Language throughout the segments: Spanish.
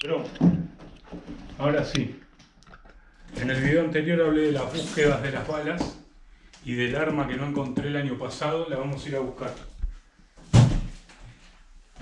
Pero, ahora sí. En el video anterior hablé de las búsquedas de las balas y del arma que no encontré el año pasado, la vamos a ir a buscar.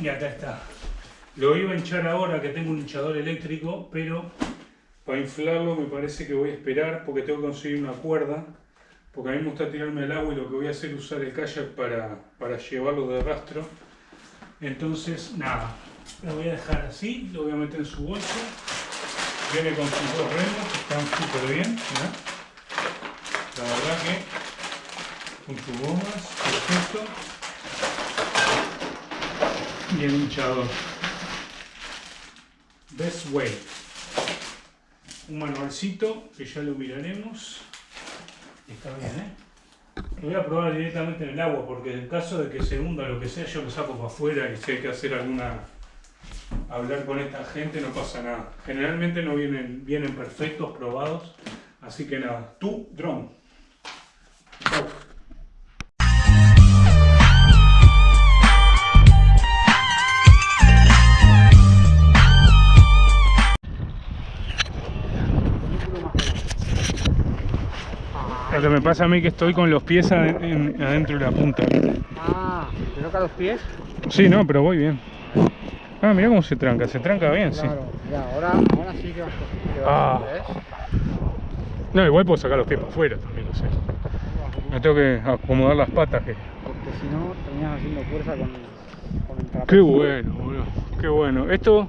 Y acá está. Lo iba a hinchar ahora que tengo un hinchador eléctrico, pero para inflarlo me parece que voy a esperar porque tengo que conseguir una cuerda. Porque a mí me gusta tirarme al agua y lo que voy a hacer es usar el kayak para, para llevarlo de rastro. Entonces, nada, lo voy a dejar así, lo voy a meter en su bolso. Viene con sus dos remos, están súper bien. La verdad que con sus gomas, perfecto. Y el hinchador. Best Way. Un manualcito que ya lo miraremos. Está bien, ¿eh? Lo voy a probar directamente en el agua porque en caso de que se hunda lo que sea, yo lo saco para afuera y si hay que hacer alguna... hablar con esta gente no pasa nada. Generalmente no vienen, vienen perfectos, probados. Así que nada, tú, drone. Chau. Lo que me pasa a mí que estoy con los pies ade- en- adentro de la punta. Ah, ¿te toca los pies? Sí, no, pero voy bien. Ah, mira cómo se tranca, se tranca bien, sí. Claro, ya, ahora, ahora sí que vas, vas Ah. No, igual puedo sacar los pies para afuera también, no sé. Me tengo que acomodar las patas que... Porque si no, terminas haciendo fuerza con, con el trapecio. Qué bueno, boludo. Qué bueno. Esto...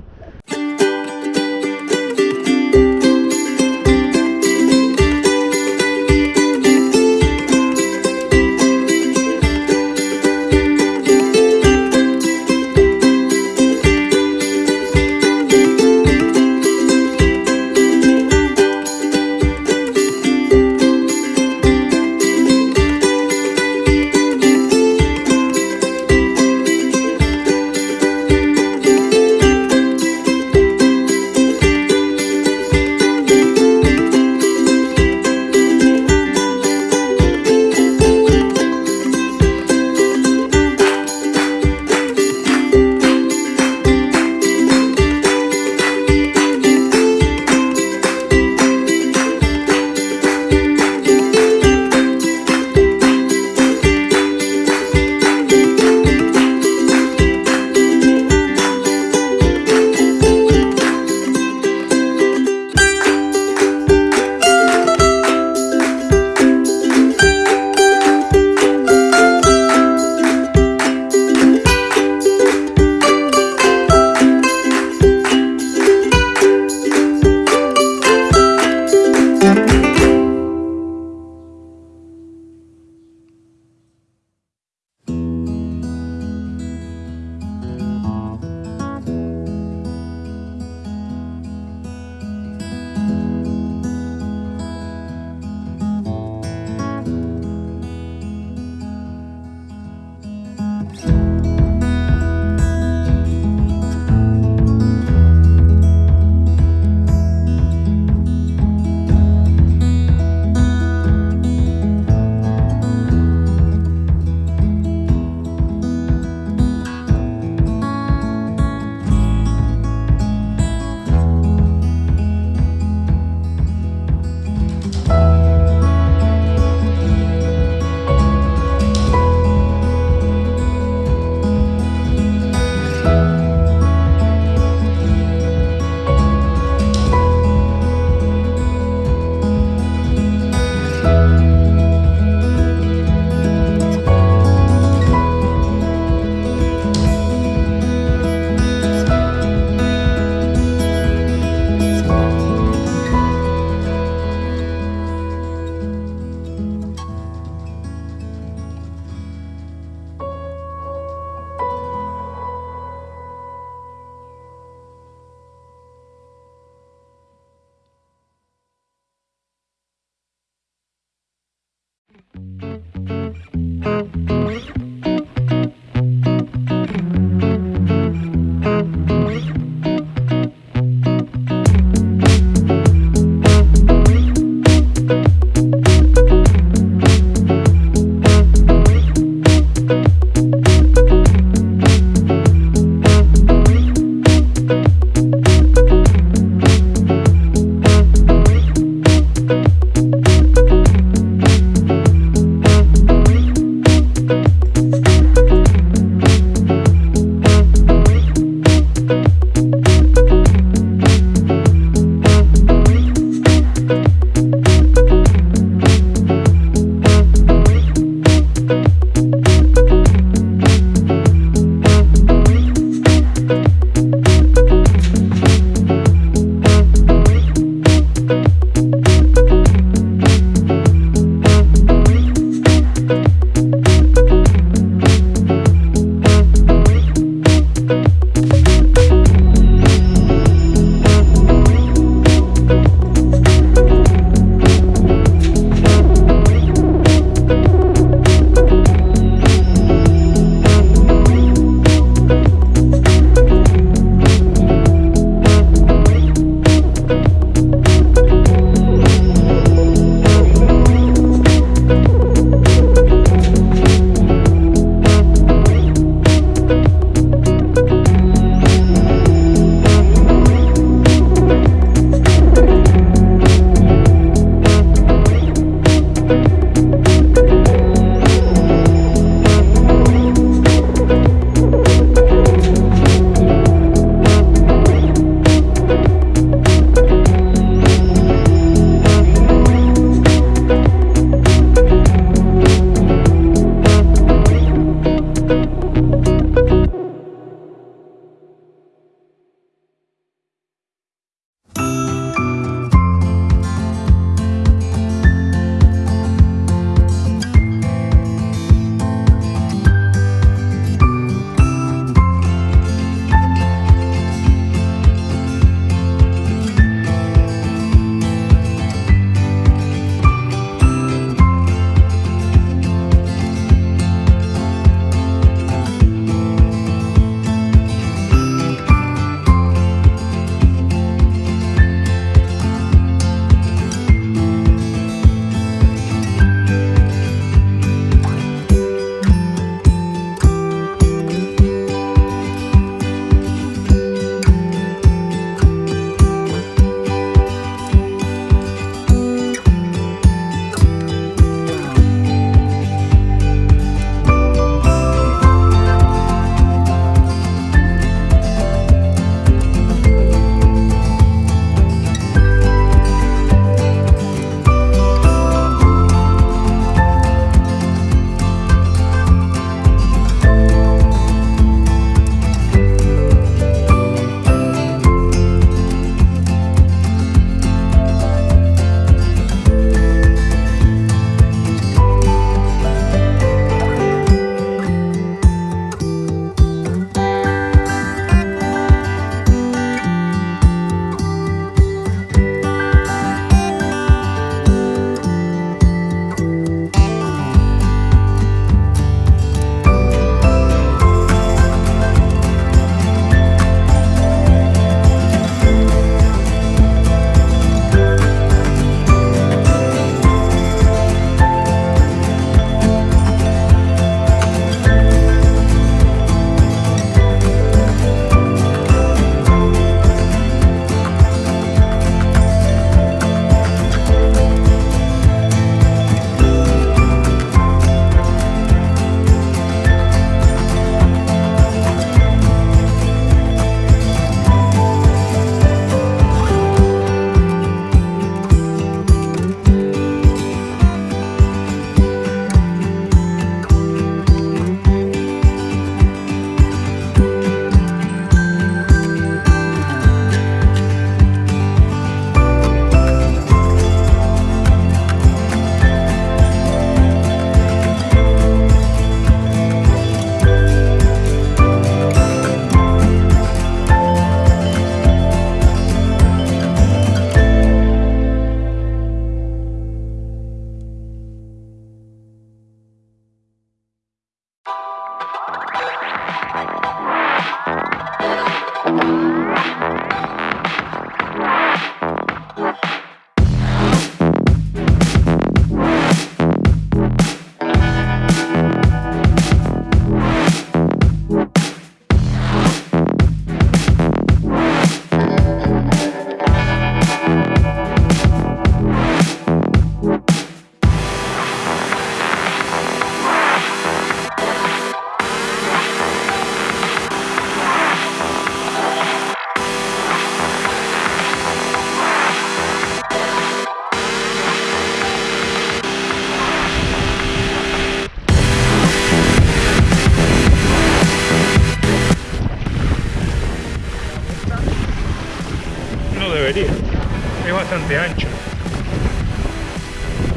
Bastante ancho.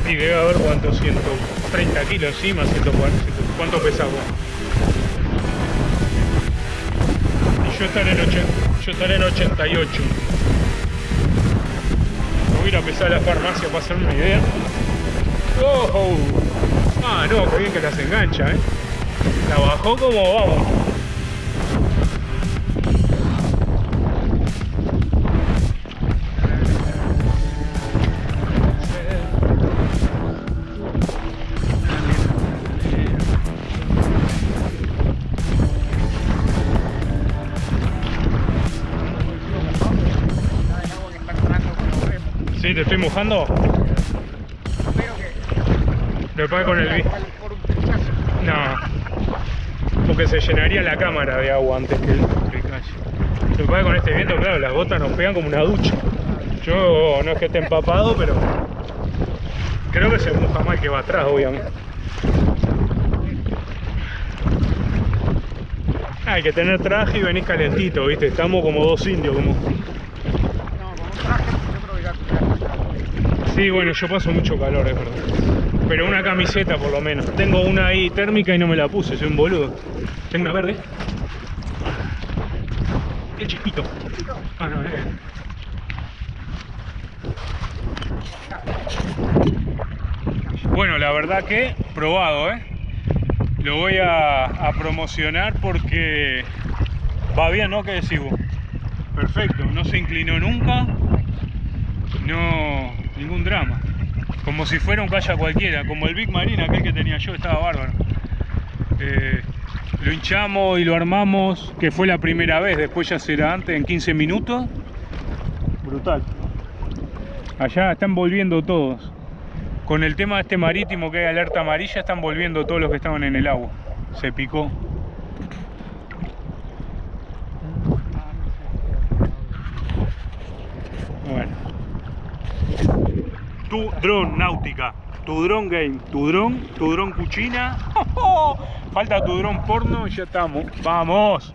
Y debe haber cuánto, 130 kilos encima, 140. ¿Cuánto pesa vos? Y yo estaré en, 80, yo estaré en 88. Voy a ir a pesar la farmacia para hacerme una idea. ¡Oh! Ah, no, qué bien que las engancha, ¿eh? La bajó como vamos. Sí, te estoy mojando. Después con el. No. Porque se llenaría la cámara de agua antes que el, que calle. Lo que con este viento, claro, las gotas nos pegan como una ducha. Yo no es que esté empapado, pero creo que se moja más que va atrás, obviamente. Hay que tener traje y venís calentito, ¿viste? Estamos como dos indios, como... Sí, bueno, yo paso mucho calor, es verdad. Pero una camiseta por lo menos. Tengo una ahí térmica y no me la puse, soy un boludo. Tengo una verde. El chiquito. Ah, no, eh. Bueno, la verdad que probado, ¿eh? Lo voy a, a promocionar porque va bien, ¿no? ¿Qué decís vos? Perfecto, no se inclinó nunca. No, ningún drama. Como si fuera un calla cualquiera, como el Big Marine aquel que tenía yo, estaba bárbaro. Eh, lo hinchamos y lo armamos, que fue la primera vez, después ya será antes, en 15 minutos. Brutal. Allá están volviendo todos. Con el tema de este marítimo que hay alerta amarilla, están volviendo todos los que estaban en el agua. Se picó. Bueno. Tu dron náutica, tu dron game, tu dron, tu dron cuchina. Falta tu dron porno y ya estamos. ¡Vamos!